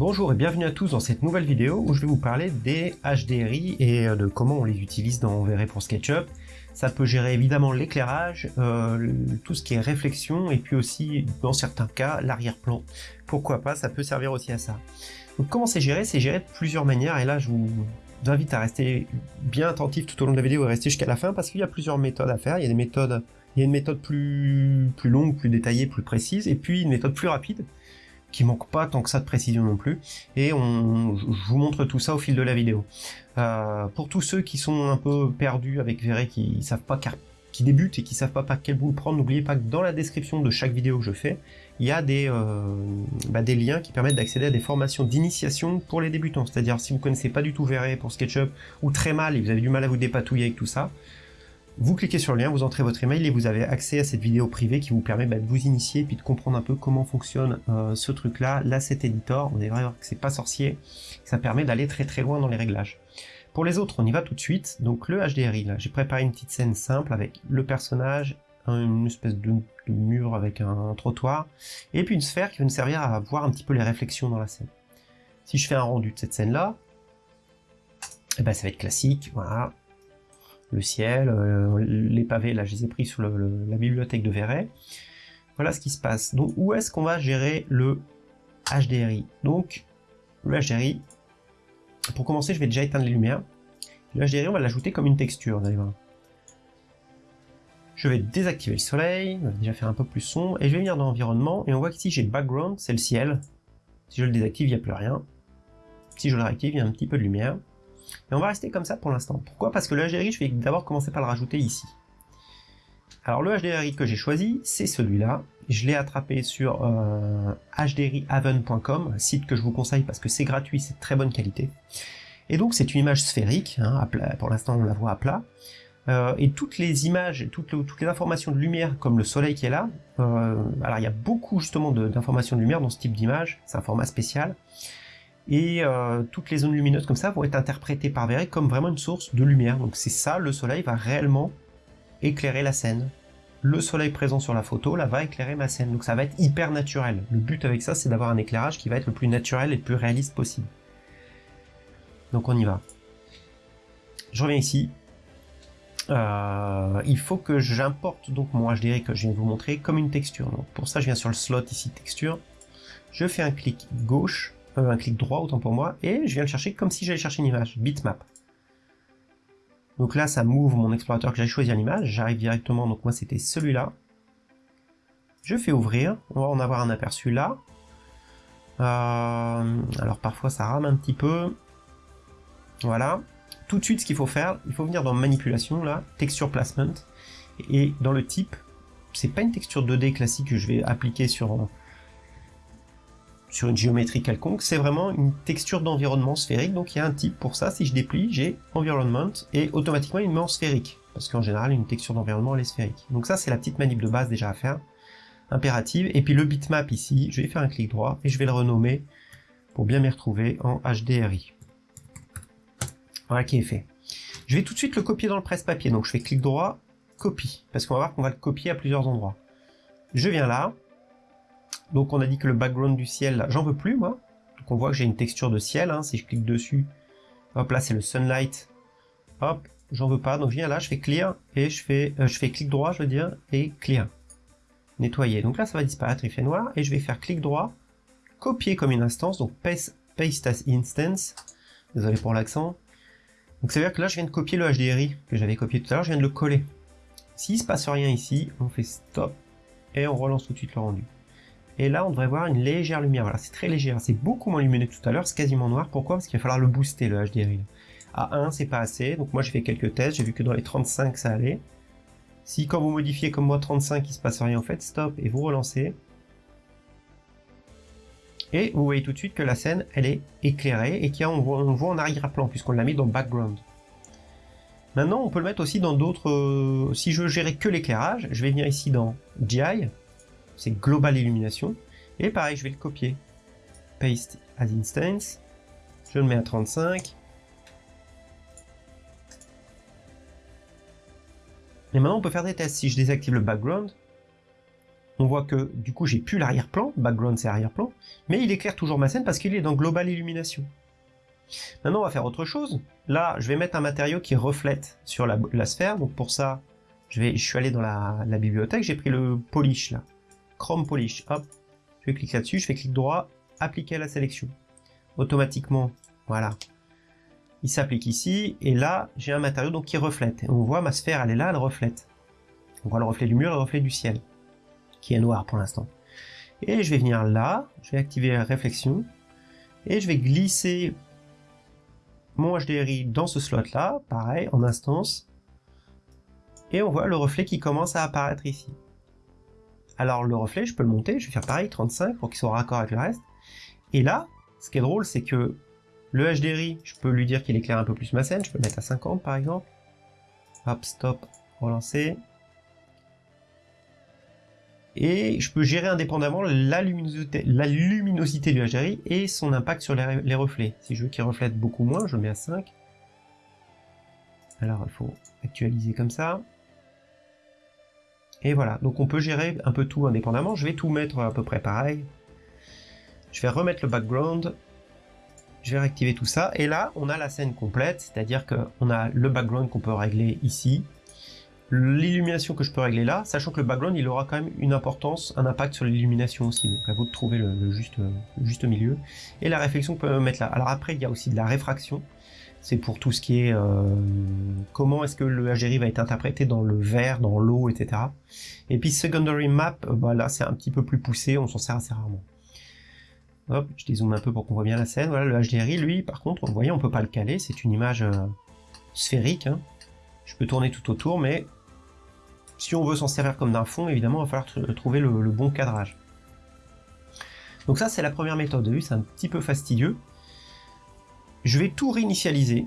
Bonjour et bienvenue à tous dans cette nouvelle vidéo où je vais vous parler des HDRI et euh, de comment on les utilise dans Verrez pour SketchUp. Ça peut gérer évidemment l'éclairage, euh, tout ce qui est réflexion et puis aussi dans certains cas l'arrière-plan. Pourquoi pas, ça peut servir aussi à ça. Donc comment c'est géré? C'est géré de plusieurs manières et là je vous invite à rester bien attentif tout au long de la vidéo et rester jusqu'à la fin parce qu'il y a plusieurs méthodes à faire. Il y a des méthodes, une méthode plus, plus longue, plus détaillée, plus précise et puis une méthode plus rapide qui manque pas tant que ça de précision non plus. Et on, je vous montre tout ça au fil de la vidéo. Euh, pour tous ceux qui sont un peu perdus avec Verre, qui savent pas qui débutent et qui savent pas par quel bout prendre, n'oubliez pas que dans la description de chaque vidéo que je fais, il y a des, euh, bah, des liens qui permettent d'accéder à des formations d'initiation pour les débutants. C'est-à-dire si vous connaissez pas du tout Verre pour SketchUp ou très mal et vous avez du mal à vous dépatouiller avec tout ça, vous cliquez sur le lien, vous entrez votre email et vous avez accès à cette vidéo privée qui vous permet bah, de vous initier et puis de comprendre un peu comment fonctionne euh, ce truc-là, l'asset editor. On est vrai que c'est pas sorcier, ça permet d'aller très très loin dans les réglages. Pour les autres, on y va tout de suite. Donc le HDRI, là, j'ai préparé une petite scène simple avec le personnage, une espèce de, mur avec un, trottoir, et puis une sphère qui va nous servir à voir un petit peu les réflexions dans la scène. Si je fais un rendu de cette scène-là, eh ben, ça va être classique, voilà, le ciel, euh, les pavés, là je les ai pris sur la bibliothèque de Verret. Voilà ce qui se passe. Donc où est-ce qu'on va gérer le HDRI Donc le HDRI, pour commencer je vais déjà éteindre les lumières. Le HDRI on va l'ajouter comme une texture d'ailleurs. Je vais désactiver le soleil, déjà faire un peu plus sombre, et je vais venir dans l'environnement, et on voit qu'ici j'ai background, c'est le ciel. Si je le désactive, il n'y a plus rien. Si je le réactive, il y a un petit peu de lumière. Et on va rester comme ça pour l'instant. Pourquoi? Parce que le HDRI, je vais d'abord commencer par le rajouter ici. Alors le HDRI que j'ai choisi, c'est celui-là. Je l'ai attrapé sur euh, hdrihaven.com, site que je vous conseille parce que c'est gratuit, c'est de très bonne qualité. Et donc c'est une image sphérique, hein, pour l'instant on la voit à plat. Euh, et toutes les images, toutes, les informations de lumière, comme le soleil qui est là, euh, alors il y a beaucoup justement d'informations de lumière dans ce type d'image, c'est un format spécial, et euh, toutes les zones lumineuses comme ça vont être interprétées par Verre comme vraiment une source de lumière. Donc c'est ça, le soleil va réellement éclairer la scène. Le soleil présent sur la photo, là, va éclairer ma scène. Donc ça va être hyper naturel. Le but avec ça, c'est d'avoir un éclairage qui va être le plus naturel et le plus réaliste possible. Donc on y va. Je reviens ici. Euh, il faut que j'importe donc mon HDR que je viens de vous montrer comme une texture. Donc pour ça, je viens sur le slot ici, texture. Je fais un clic gauche euh, un clic droit autant pour moi, et je viens le chercher comme si j'allais chercher une image, bitmap. Donc là, ça m'ouvre mon explorateur que j'ai choisi l'image, j'arrive directement, donc moi c'était celui-là. Je fais ouvrir, on va en avoir un aperçu là. Euh, alors parfois ça rame un petit peu. Voilà. Tout de suite, ce qu'il faut faire, il faut venir dans manipulation, là, texture placement, et dans le type, c'est pas une texture 2D classique que je vais appliquer sur sur une géométrie quelconque, c'est vraiment une texture d'environnement sphérique, donc il y a un type pour ça, si je déplie, j'ai environment, et automatiquement il me met en sphérique, parce qu'en général une texture d'environnement elle est sphérique. Donc ça c'est la petite manip de base déjà à faire, impérative, et puis le bitmap ici, je vais faire un clic droit, et je vais le renommer, pour bien m'y retrouver, en HDRI. Voilà qui est fait. Je vais tout de suite le copier dans le presse-papier, donc je fais clic droit, copie, parce qu'on va voir qu'on va le copier à plusieurs endroits. Je viens là, donc on a dit que le background du ciel, j'en veux plus moi. Donc on voit que j'ai une texture de ciel, hein. si je clique dessus, hop là c'est le sunlight, hop, j'en veux pas, donc je viens là, je fais clear, et je fais, euh, je fais clic droit, je veux dire, et clear. Nettoyer, donc là ça va disparaître, il fait noir, et je vais faire clic droit, copier comme une instance, donc paste, paste as instance, désolé pour l'accent. Donc ça veut dire que là je viens de copier le HDRI que j'avais copié tout à l'heure, je viens de le coller. S'il se passe rien ici, on fait stop, et on relance tout de suite le rendu. Et là, on devrait voir une légère lumière. Voilà, c'est très léger. Hein. C'est beaucoup moins lumineux que tout à l'heure. C'est quasiment noir. Pourquoi? Parce qu'il va falloir le booster, le HDRI. À 1, c'est pas assez. Donc moi, j'ai fait quelques tests. J'ai vu que dans les 35, ça allait. Si quand vous modifiez comme moi 35, il se passe rien, en fait, stop et vous relancez. Et vous voyez tout de suite que la scène, elle est éclairée et qu'on voit, on voit en arrière-plan puisqu'on l'a mis dans background. Maintenant, on peut le mettre aussi dans d'autres... Euh, si je gérer que l'éclairage, je vais venir ici dans GI, c'est Global Illumination. Et pareil, je vais le copier. Paste as instance. Je le mets à 35. Et maintenant, on peut faire des tests. Si je désactive le background, on voit que du coup j'ai plus l'arrière-plan, background c'est arrière-plan, mais il éclaire toujours ma scène parce qu'il est dans Global Illumination. Maintenant on va faire autre chose. Là je vais mettre un matériau qui reflète sur la, sphère, donc pour ça je, vais, je suis allé dans la, bibliothèque, j'ai pris le polish là, Chrome Polish, hop, je clique là-dessus, je fais clic droit, appliquer à la sélection. Automatiquement, voilà, il s'applique ici, et là j'ai un matériau donc qui reflète. on voit ma sphère elle est là, elle reflète. On voit le reflet du mur le reflet du ciel qui est noir pour l'instant. Et je vais venir là, je vais activer la réflexion, et je vais glisser mon HDRI dans ce slot là, pareil, en instance, et on voit le reflet qui commence à apparaître ici. Alors le reflet, je peux le monter, je vais faire pareil, 35, pour qu'il soit raccord avec le reste. Et là, ce qui est drôle, c'est que le HDRI, je peux lui dire qu'il éclaire un peu plus ma scène, je peux le mettre à 50 par exemple. Hop, stop, relancer et je peux gérer indépendamment la luminosité, la luminosité du HDRI et son impact sur les, reflets. Si je veux qu'il reflète beaucoup moins, je le mets à 5. Alors il faut actualiser comme ça. Et voilà, donc on peut gérer un peu tout indépendamment. Je vais tout mettre à peu près pareil. Je vais remettre le background. Je vais réactiver tout ça. Et là, on a la scène complète, c'est-à-dire qu'on a le background qu'on peut régler ici l'illumination que je peux régler là, sachant que le background il aura quand même une importance, un impact sur l'illumination aussi, donc à vous de trouver le, juste, juste milieu. Et la réflexion qu'on peut mettre là. Alors après il y a aussi de la réfraction, c'est pour tout ce qui est euh, comment est-ce que le HDRI va être interprété dans le verre, dans l'eau, etc. Et puis secondary map, euh, bah là c'est un petit peu plus poussé, on s'en sert assez rarement. Hop, je dézoome un peu pour qu'on voit bien la scène. Voilà, le HDRI, lui, par contre, vous voyez, on peut pas le caler, c'est une image euh, sphérique. Hein. Je peux tourner tout autour, mais si on veut s'en servir comme d'un fond, évidemment, il va falloir trouver le, bon cadrage. Donc ça, c'est la première méthode. c'est un petit peu fastidieux. Je vais tout réinitialiser.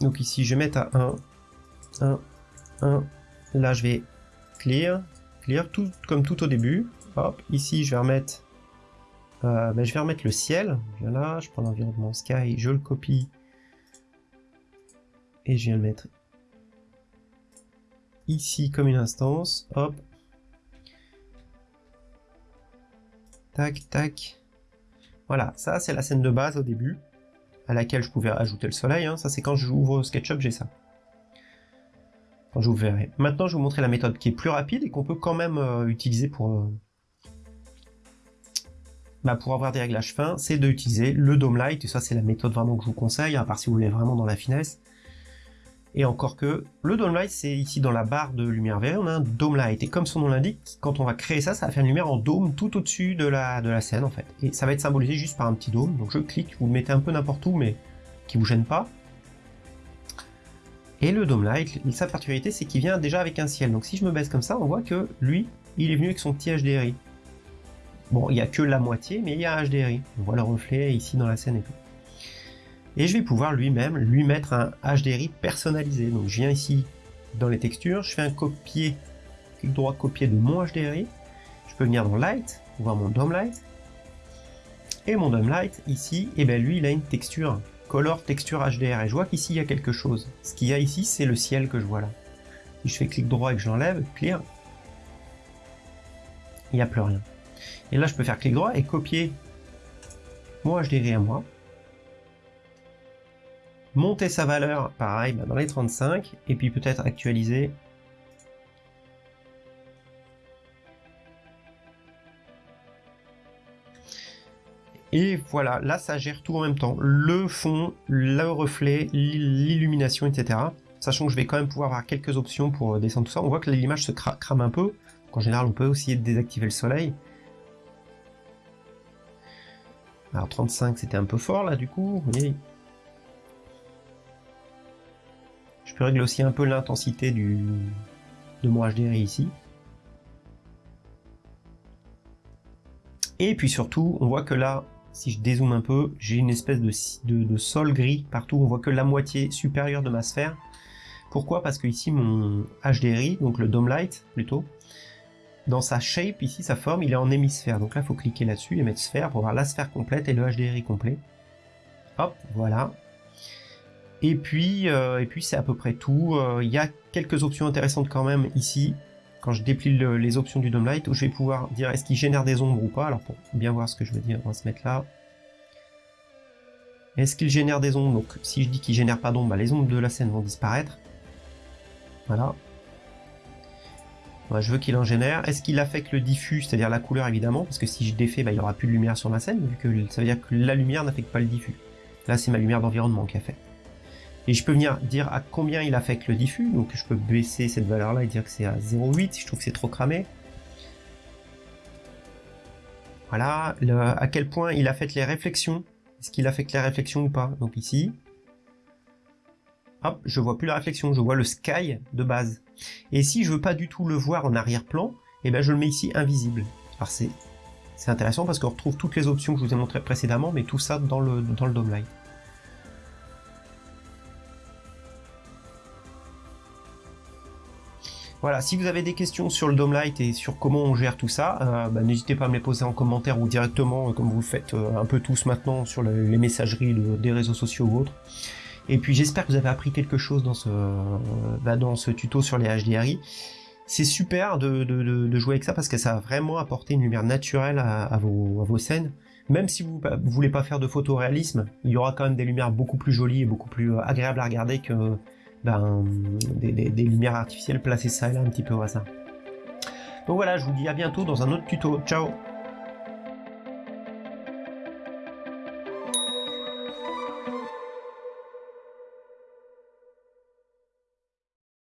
Donc ici, je vais mettre à 1, 1, 1. Là, je vais clear, clear, tout comme tout au début. Hop, ici, je vais remettre, euh, ben, je vais remettre le ciel. Je je prends l'environnement sky, je le copie et je viens le mettre ici comme une instance, hop. Tac, tac. Voilà, ça c'est la scène de base au début, à laquelle je pouvais ajouter le soleil, hein. ça c'est quand j'ouvre SketchUp, j'ai ça. Quand vous verrai. Maintenant je vais vous montrer la méthode qui est plus rapide et qu'on peut quand même euh, utiliser pour, euh, bah, pour avoir des réglages fins, c'est d'utiliser le Dome Light, et ça c'est la méthode vraiment que je vous conseille, à part si vous voulez vraiment dans la finesse. Et encore que, le Dome Light, c'est ici dans la barre de lumière verte, on a un Dome Light. Et comme son nom l'indique, quand on va créer ça, ça va faire une lumière en dôme tout au-dessus de la, scène, en fait. Et ça va être symbolisé juste par un petit dôme. Donc je clique, vous le mettez un peu n'importe où, mais qui vous gêne pas. Et le Dome Light, sa particularité, c'est qu'il vient déjà avec un ciel. Donc si je me baisse comme ça, on voit que lui, il est venu avec son petit HDRI. Bon, il n'y a que la moitié, mais il y a un HDRI. On voit le reflet ici dans la scène et tout et je vais pouvoir lui-même lui mettre un HDRI personnalisé. Donc je viens ici dans les textures, je fais un copier, clic droit copier de mon HDRI, je peux venir dans Light, voir mon Dome Light, et mon Dome Light ici, et eh bien lui il a une texture, Color Texture HDR, et je vois qu'ici il y a quelque chose. Ce qu'il y a ici c'est le ciel que je vois là. Si je fais clic droit et que je l'enlève, clear, il n'y a plus rien. Et là je peux faire clic droit et copier mon HDRI à moi, monter sa valeur, pareil, bah, dans les 35, et puis peut-être actualiser. Et voilà, là ça gère tout en même temps. Le fond, le reflet, l'illumination, etc. Sachant que je vais quand même pouvoir avoir quelques options pour descendre tout ça. On voit que l'image se crame un peu. En général, on peut aussi désactiver le soleil. Alors 35, c'était un peu fort là du coup. Vous voyez, Je peux régler aussi un peu l'intensité du de mon HDRI ici. Et puis surtout, on voit que là, si je dézoome un peu, j'ai une espèce de, de, sol gris partout. On voit que la moitié supérieure de ma sphère. Pourquoi? Parce que ici, mon HDRI, donc le Dome Light plutôt, dans sa shape, ici, sa forme, il est en hémisphère. Donc là, il faut cliquer là-dessus et mettre sphère pour voir la sphère complète et le HDRI complet. Hop, voilà. Et puis, euh, et puis c'est à peu près tout. Euh, il y a quelques options intéressantes quand même ici. quand je déplie les options du Dome Light, où je vais pouvoir dire est-ce qu'il génère des ombres ou pas? Alors pour bien voir ce que je veux dire, on va se mettre là. Est-ce qu'il génère des ombres? Donc si je dis qu'il génère pas d'ombres, bah, les ombres de la scène vont disparaître. Voilà. je veux qu'il en génère. Est-ce qu'il affecte le diffus, c'est-à-dire la couleur évidemment, parce que si je défais, bah, il n'y aura plus de lumière sur ma scène, vu que ça veut dire que la lumière n'affecte pas le diffus. Là c'est ma lumière d'environnement qui a fait. Et je peux venir dire à combien il affecte le diffus, donc je peux baisser cette valeur-là et dire que c'est à 0,8 si je trouve que c'est trop cramé. Voilà, à quel point il affecte les réflexions. Est-ce qu'il affecte les réflexions ou pas? Donc ici, hop, je vois plus la réflexion, je vois le sky de base. Et si je veux pas du tout le voir en arrière-plan, eh ben je le mets ici invisible. Alors c'est intéressant parce qu'on retrouve toutes les options que je vous ai montrées précédemment, mais tout ça dans le, dans le Dome Light. Voilà, si vous avez des questions sur le Dome Light et sur comment on gère tout ça, euh, bah, n'hésitez pas à me les poser en commentaire ou directement, euh, comme vous le faites euh, un peu tous maintenant sur les messageries des réseaux sociaux ou autres. Et puis j'espère que vous avez appris quelque chose dans ce, bah, tuto sur les HDRI. C'est super de, jouer avec ça parce que ça va vraiment apporter une lumière naturelle à, vos, à vos, scènes. Même si vous ne voulez pas faire de photoréalisme, il y aura quand même des lumières beaucoup plus jolies et beaucoup plus agréables à regarder que ben, des, lumières artificielles placées ça et là un petit peu au hasard. Donc voilà, je vous dis à bientôt dans un autre tuto. Ciao